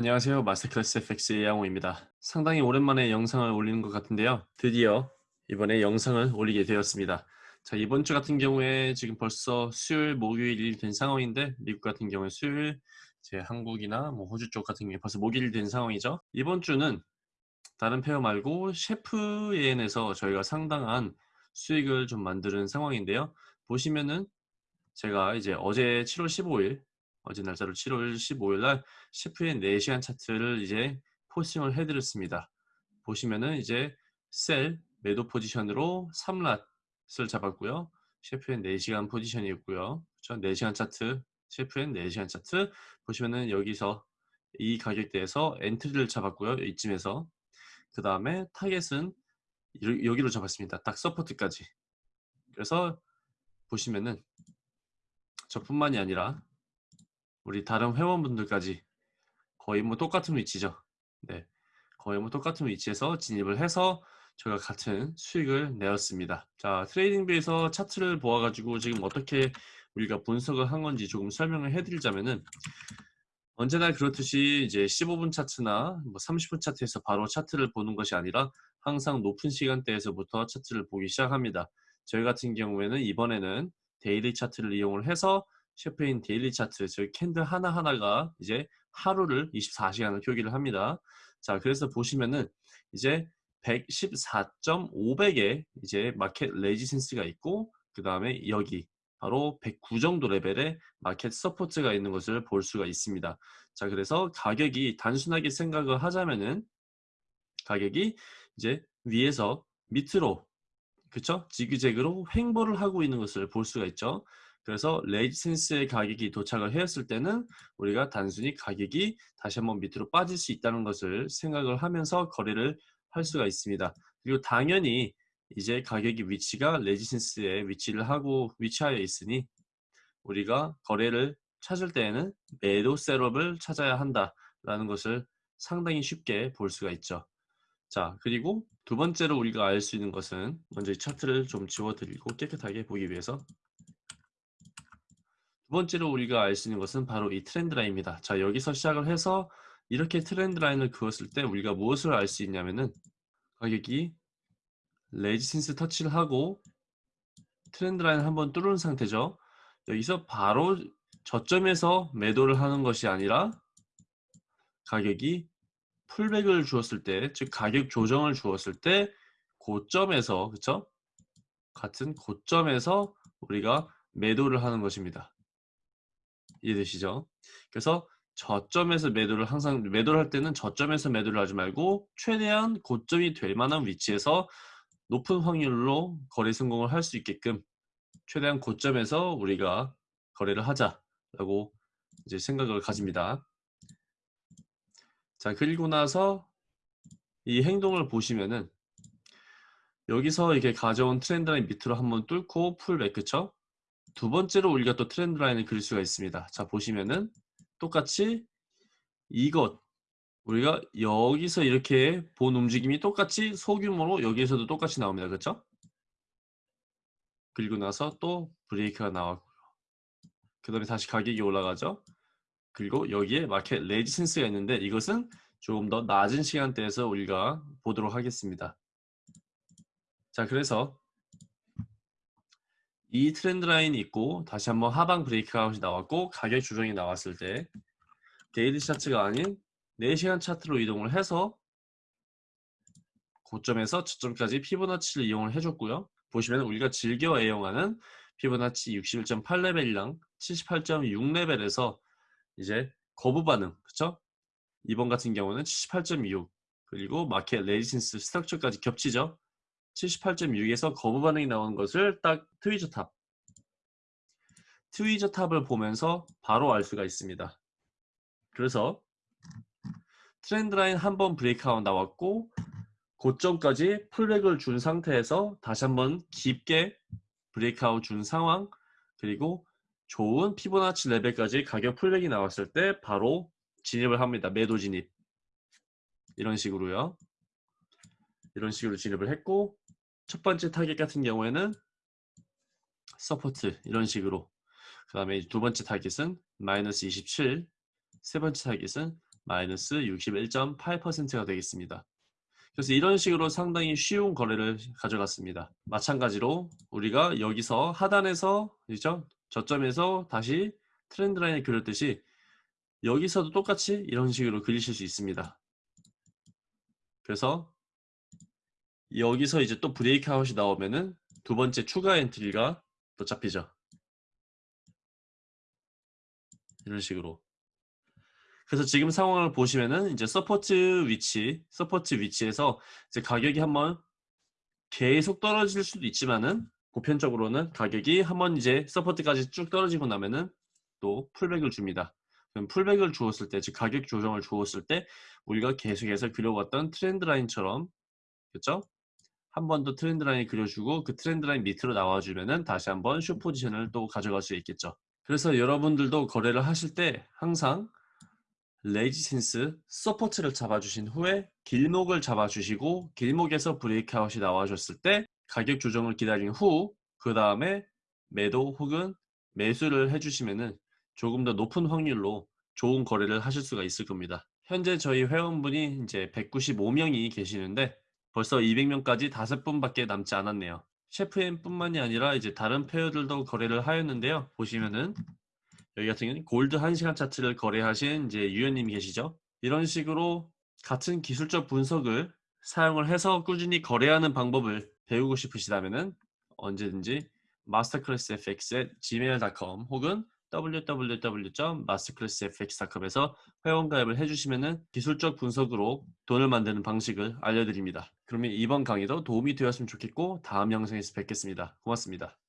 안녕하세요. 마스터클래스 FX의 양호입니다. 상당히 오랜만에 영상을 올리는 것 같은데요. 드디어 이번에 영상을 올리게 되었습니다. 자 이번 주 같은 경우에 지금 벌써 수요일, 목요일이 된 상황인데 미국 같은 경우에 수요일, 제 한국이나 뭐 호주 쪽 같은 경우에 벌써 목요일이 된 상황이죠. 이번 주는 다른 페어 말고 셰프 예엔에서 저희가 상당한 수익을 좀 만드는 상황인데요. 보시면은 제가 이제 어제 7월 15일 어제 날짜로 7월 15일 날 셰프엔 4시간 차트를 이제 posting을 해드렸습니다. 보시면은 이제 sell 매도 포지션으로 3 lot을 잡았고요. 셰프엔 4시간 포지션이었고요. 그렇죠? 4시간 차트, 셰프엔 4시간 차트 보시면은 여기서 이 가격대에서 entry를 잡았고요. 이쯤에서 그 다음에 타겟은 여기로 잡았습니다. 딱 support까지. 그래서 보시면은 저뿐만이 아니라 우리 다른 회원분들까지 거의 뭐 똑같은 위치죠. 네, 거의 뭐 똑같은 위치에서 진입을 해서 저희가 같은 수익을 내었습니다. 자, 트레이딩비에서 차트를 보아가지고 지금 어떻게 우리가 분석을 한 건지 조금 설명을 해드리자면은 언제나 그렇듯이 이제 15분 차트나 뭐 30분 차트에서 바로 차트를 보는 것이 아니라 항상 높은 시간대에서부터 차트를 보기 시작합니다. 저희 같은 경우에는 이번에는 daily 차트를 이용을 해서 셰프엔 daily 차트, 즉 candle 하나하나가 이제 하루를 24시간을 표기를 합니다. 자, 그래서 보시면은 이제 114.500에 이제 market resistance가 있고 그 다음에 여기 바로 109 정도 레벨의 market support가 있는 것을 볼 수가 있습니다. 자, 그래서 가격이 단순하게 생각을 하자면은 가격이 이제 위에서 밑으로 그쵸? 지그재그로 횡보를 하고 있는 것을 볼 수가 있죠. 그래서 레지센스의 가격이 도착을 했을 때는 우리가 단순히 가격이 다시 한번 밑으로 빠질 수 있다는 것을 생각을 하면서 거래를 할 수가 있습니다. 그리고 당연히 이제 가격이 위치가 레지센스에 위치를 하고 위치하여 있으니 우리가 거래를 찾을 때에는 매도 셋업을 찾아야 한다라는 것을 상당히 쉽게 볼 수가 있죠. 자 그리고 두 번째로 우리가 알 수 있는 것은 먼저 이 차트를 좀 지워드리고 깨끗하게 보기 위해서 두 번째로 우리가 알 수 있는 것은 바로 이 trend line입니다. 자 여기서 시작을 해서 이렇게 trend line을 그었을 때 우리가 무엇을 알 수 있냐면은 가격이 resistance 터치를 하고 trend line을 한번 뚫은 상태죠. 여기서 바로 저점에서 매도를 하는 것이 아니라 가격이 풀백을 주었을 때, 즉 가격 조정을 주었을 때 고점에서 그쵸? 같은 고점에서 우리가 매도를 하는 것입니다. 이해되시죠? 그래서 저점에서 매도를 항상 매도를 할 때는 저점에서 매도를 하지 말고 최대한 고점이 될 만한 위치에서 높은 확률로 거래 성공을 할 수 있게끔 최대한 고점에서 우리가 거래를 하자라고 이제 생각을 가집니다. 자 그리고 나서 이 행동을 보시면은 여기서 이렇게 가져온 트렌드 라인 밑으로 한번 뚫고 풀백 그쵸? 두 번째로 우리가 또 트렌드 라인을 그릴 수가 있습니다. 자 보시면은 똑같이 이것 우리가 여기서 이렇게 본 움직임이 똑같이 소규모로 여기에서도 똑같이 나옵니다. 그렇죠? 그리고 나서 또 break가 나왔고요. 그 다음에 다시 가격이 올라가죠. 그리고 여기에 market resistance가 있는데 이것은 조금 더 낮은 시간대에서 우리가 보도록 하겠습니다. 자 그래서 이 trend line이 있고 다시 한번 하방 breakout이 나왔고 가격 조정이 나왔을 때 daily 차트가 아닌 4시간 차트로 이동을 해서 고점에서 저점까지 피보나치를 이용을 해줬고요. 보시면 우리가 즐겨 애용하는 피보나치 61.8레벨이랑 78.6레벨에서 이제 거부 반응, 그쵸? 이번 같은 경우는 78.6 그리고 market resistance structure까지 겹치죠. 78.6에서 거부 반응이 나오는 것을 딱 tweezer top tweezer top을 보면서 바로 알 수가 있습니다. 그래서 trend line 한 번 breakout 나왔고 고점까지 pullback을 준 상태에서 다시 한번 깊게 breakout 준 상황 그리고 좋은 피보나치 레벨까지 가격 pullback이 나왔을 때 바로 진입을 합니다. 매도 진입 이런 식으로요. 이런 식으로 진입을 했고 첫 번째 타겟 같은 경우에는 support 이런 식으로 그 다음에 두 번째 타겟은 마이너스 27 세 번째 타겟은 마이너스 61.8%가 되겠습니다. 그래서 이런 식으로 상당히 쉬운 거래를 가져갔습니다. 마찬가지로 우리가 여기서 하단에서 그죠? 저점에서 다시 trend line을 그렸듯이 여기서도 똑같이 이런 식으로 그리실 수 있습니다. 그래서 여기서 이제 또 breakout이 나오면은 두 번째 추가 엔트리가 또 잡히죠. 이런 식으로. 그래서 지금 상황을 보시면은 이제 support 위치, support 위치에서 이제 가격이 한번 계속 떨어질 수도 있지만은 보편적으로는 가격이 한번 이제 support까지 쭉 떨어지고 나면은 또 pullback을 줍니다. 그럼 풀백을 주었을 때, 즉 가격 조정을 주었을 때 우리가 계속해서 그려왔던 trend line처럼 그렇죠? 한 번 더 trend line 그려주고 그 trend line 밑으로 나와주면은 다시 한번 숏 포지션을 또 가져갈 수 있겠죠. 그래서 여러분들도 거래를 하실 때 항상 resistance support를 잡아주신 후에 길목을 잡아주시고 길목에서 breakout이 나와줬을 때 가격 조정을 기다린 후 그 다음에 매도 혹은 매수를 해주시면은 조금 더 높은 확률로 좋은 거래를 하실 수가 있을 겁니다. 현재 저희 회원분이 이제 195명이 계시는데 벌써 200명까지 5분밖에 남지 않았네요. 셰프엠 뿐만이 아니라 이제 다른 페어들도 거래를 하였는데요. 보시면은 여기 같은 경우는 골드 1시간 차트를 거래하신 이제 유연님이 계시죠. 이런 식으로 같은 기술적 분석을 사용을 해서 꾸준히 거래하는 방법을 배우고 싶으시다면 언제든지 masterclassfx@gmail.com 혹은 www.masterclassfx.com에서 회원 가입을 해주시면 기술적 분석으로 돈을 만드는 방식을 알려드립니다. 그러면 이번 강의도 도움이 되었으면 좋겠고 다음 영상에서 뵙겠습니다. 고맙습니다.